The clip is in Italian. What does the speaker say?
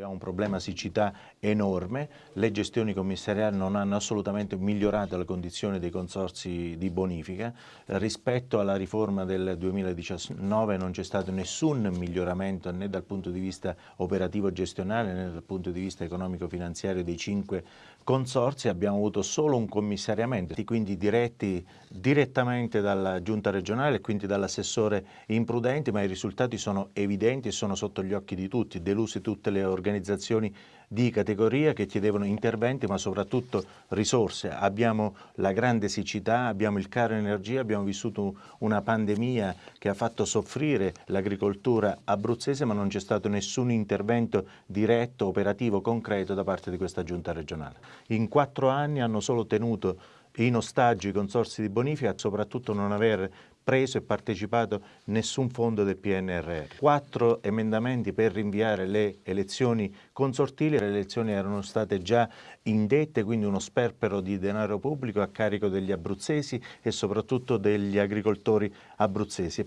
Abbiamo un problema siccità enorme, le gestioni commissariali non hanno assolutamente migliorato le condizioni dei consorsi di bonifica, rispetto alla riforma del 2019 non c'è stato nessun miglioramento né dal punto di vista operativo gestionale né dal punto di vista economico-finanziario dei cinque consorsi, abbiamo avuto solo un commissariamento, quindi diretti direttamente dalla giunta regionale e quindi dall'assessore imprudenti, ma i risultati sono evidenti e sono sotto gli occhi di tutti, deluse tutte le organizzazioni organizzazioni di categoria che chiedevano interventi ma soprattutto risorse. Abbiamo la grande siccità, abbiamo il caro energia, abbiamo vissuto una pandemia che ha fatto soffrire l'agricoltura abruzzese ma non c'è stato nessun intervento diretto, operativo, concreto da parte di questa giunta regionale. In quattro anni hanno solo tenuto in ostaggio i consorsi di bonifica, soprattutto non aver preso e partecipato nessun fondo del PNRR. Quattro emendamenti per rinviare le elezioni consortili, le elezioni erano state già indette, quindi uno sperpero di denaro pubblico a carico degli abruzzesi e soprattutto degli agricoltori abruzzesi.